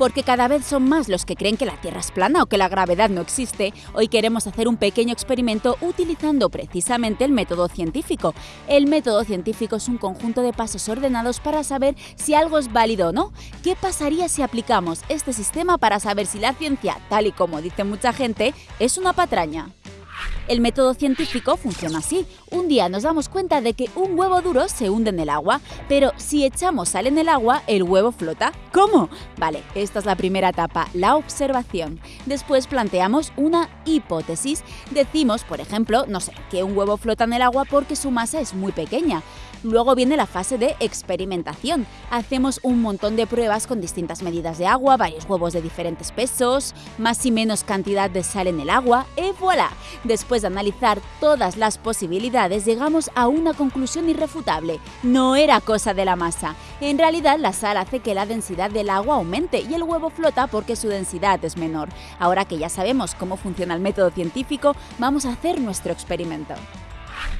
Porque cada vez son más los que creen que la Tierra es plana o que la gravedad no existe, hoy queremos hacer un pequeño experimento utilizando precisamente el método científico. El método científico es un conjunto de pasos ordenados para saber si algo es válido o no. ¿Qué pasaría si aplicamos este sistema para saber si la ciencia, tal y como dice mucha gente, es una patraña? El método científico funciona así. Un día nos damos cuenta de que un huevo duro se hunde en el agua, pero si echamos sal en el agua, el huevo flota. ¿Cómo? Vale, esta es la primera etapa, la observación. Después planteamos una hipótesis. Decimos, por ejemplo, no sé, que un huevo flota en el agua porque su masa es muy pequeña. Luego viene la fase de experimentación. Hacemos un montón de pruebas con distintas medidas de agua, varios huevos de diferentes pesos, más y menos cantidad de sal en el agua, y voilà. Después de analizar todas las posibilidades, llegamos a una conclusión irrefutable. No era cosa de la masa. En realidad, la sal hace que la densidad del agua aumente y el huevo flota porque su densidad es menor. Ahora que ya sabemos cómo funciona el método científico, vamos a hacer nuestro experimento.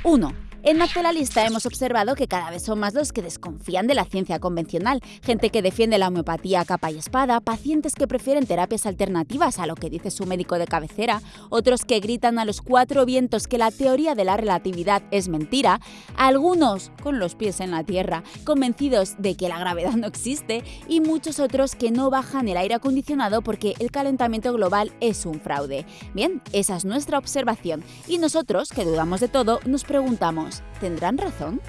1. En Naturalista hemos observado que cada vez son más los que desconfían de la ciencia convencional, gente que defiende la homeopatía a capa y espada, pacientes que prefieren terapias alternativas a lo que dice su médico de cabecera, otros que gritan a los cuatro vientos que la teoría de la relatividad es mentira, algunos con los pies en la tierra, convencidos de que la gravedad no existe, y muchos otros que no bajan el aire acondicionado porque el calentamiento global es un fraude. Bien, esa es nuestra observación, y nosotros, que dudamos de todo, nos preguntamos ¿tendrán razón?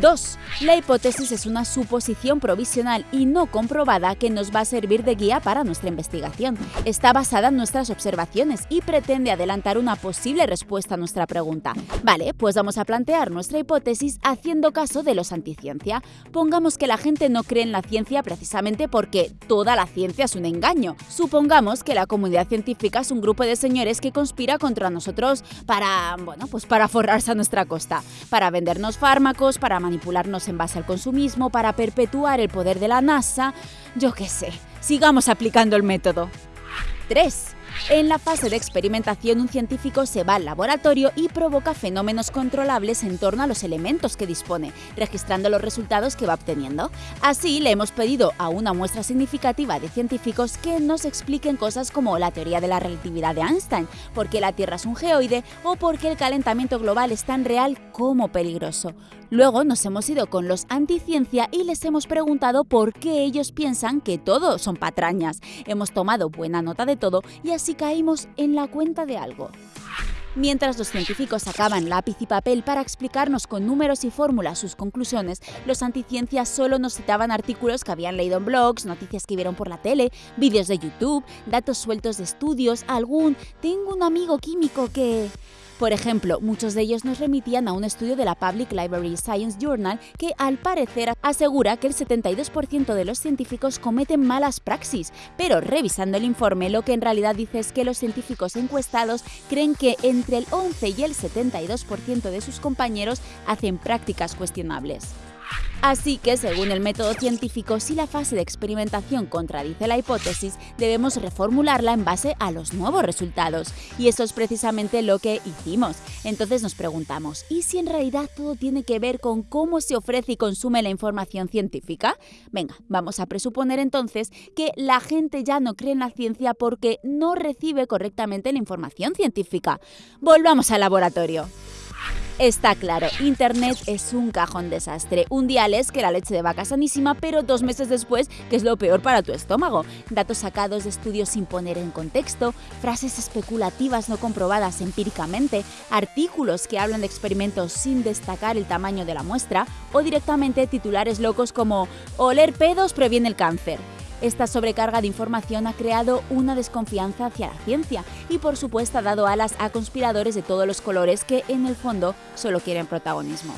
2. La hipótesis es una suposición provisional y no comprobada que nos va a servir de guía para nuestra investigación. Está basada en nuestras observaciones y pretende adelantar una posible respuesta a nuestra pregunta. Vale, pues vamos a plantear nuestra hipótesis haciendo caso de los anticiencia. Pongamos que la gente no cree en la ciencia precisamente porque toda la ciencia es un engaño. Supongamos que la comunidad científica es un grupo de señores que conspira contra nosotros para, bueno, pues para forrarse a nuestra costa, para vendernos fármacos, para manipularnos en base al consumismo, para perpetuar el poder de la NASA, yo qué sé. Sigamos aplicando el método. 3. En la fase de experimentación, un científico se va al laboratorio y provoca fenómenos controlables en torno a los elementos que dispone, registrando los resultados que va obteniendo. Así, le hemos pedido a una muestra significativa de científicos que nos expliquen cosas como la teoría de la relatividad de Einstein, por qué la Tierra es un geoide o por qué el calentamiento global es tan real como peligroso. Luego nos hemos ido con los anticiencia y les hemos preguntado por qué ellos piensan que todo son patrañas. Hemos tomado buena nota de todo y así caímos en la cuenta de algo. Mientras los científicos sacaban lápiz y papel para explicarnos con números y fórmulas sus conclusiones, los anticiencias solo nos citaban artículos que habían leído en blogs, noticias que vieron por la tele, vídeos de YouTube, datos sueltos de estudios, algún «tengo un amigo químico que...» Por ejemplo, muchos de ellos nos remitían a un estudio de la Public Library Science Journal que, al parecer, asegura que el 72% de los científicos cometen malas praxis, pero revisando el informe lo que en realidad dice es que los científicos encuestados creen que entre el 11 y el 72% de sus compañeros hacen prácticas cuestionables. Así que, según el método científico, si la fase de experimentación contradice la hipótesis, debemos reformularla en base a los nuevos resultados. Y eso es precisamente lo que hicimos. Entonces nos preguntamos, ¿y si en realidad todo tiene que ver con cómo se ofrece y consume la información científica? Venga, vamos a presuponer entonces que la gente ya no cree en la ciencia porque no recibe correctamente la información científica. Volvamos al laboratorio. Está claro, Internet es un cajón desastre. Un día lees que la leche de vaca sanísima, pero dos meses después que es lo peor para tu estómago. Datos sacados de estudios sin poner en contexto, frases especulativas no comprobadas empíricamente, artículos que hablan de experimentos sin destacar el tamaño de la muestra o directamente titulares locos como «Oler pedos previene el cáncer». Esta sobrecarga de información ha creado una desconfianza hacia la ciencia y por supuesto ha dado alas a conspiradores de todos los colores que en el fondo solo quieren protagonismo.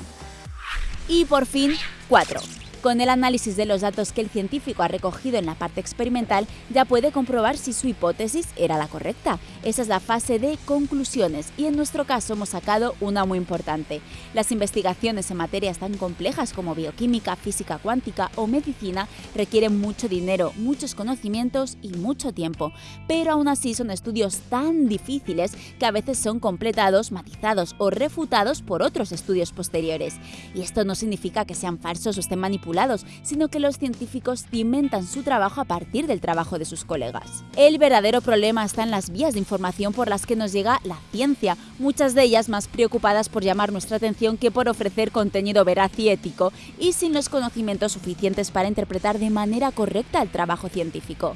Y por fin, 4. Con el análisis de los datos que el científico ha recogido en la parte experimental, ya puede comprobar si su hipótesis era la correcta. Esa es la fase de conclusiones y en nuestro caso hemos sacado una muy importante. Las investigaciones en materias tan complejas como bioquímica, física cuántica o medicina requieren mucho dinero, muchos conocimientos y mucho tiempo, pero aún así son estudios tan difíciles que a veces son completados, matizados o refutados por otros estudios posteriores. Y esto no significa que sean falsos o estén manipulados sino que los científicos cimentan su trabajo a partir del trabajo de sus colegas. El verdadero problema está en las vías de información por las que nos llega la ciencia, muchas de ellas más preocupadas por llamar nuestra atención que por ofrecer contenido veraz y ético, y sin los conocimientos suficientes para interpretar de manera correcta el trabajo científico.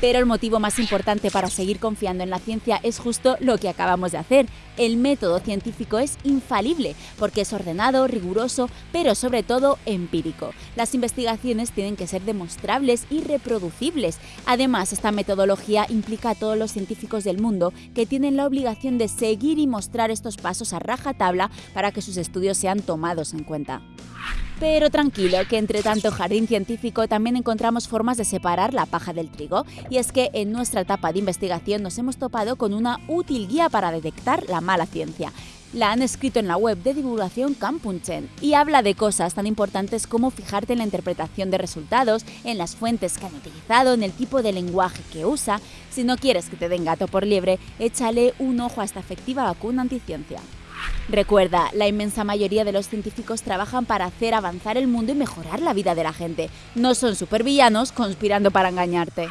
Pero el motivo más importante para seguir confiando en la ciencia es justo lo que acabamos de hacer. El método científico es infalible porque es ordenado, riguroso, pero sobre todo empírico. Las investigaciones tienen que ser demostrables y reproducibles. Además, esta metodología implica a todos los científicos del mundo que tienen la obligación de seguir y mostrar estos pasos a rajatabla para que sus estudios sean tomados en cuenta. Pero tranquilo, que entre tanto jardín científico también encontramos formas de separar la paja del trigo, y es que en nuestra etapa de investigación nos hemos topado con una útil guía para detectar la mala ciencia. La han escrito en la web de divulgación Campunchen y habla de cosas tan importantes como fijarte en la interpretación de resultados, en las fuentes que han utilizado, en el tipo de lenguaje que usa. Si no quieres que te den gato por liebre, échale un ojo a esta efectiva vacuna anticiencia. Recuerda, la inmensa mayoría de los científicos trabajan para hacer avanzar el mundo y mejorar la vida de la gente. No son supervillanos conspirando para engañarte.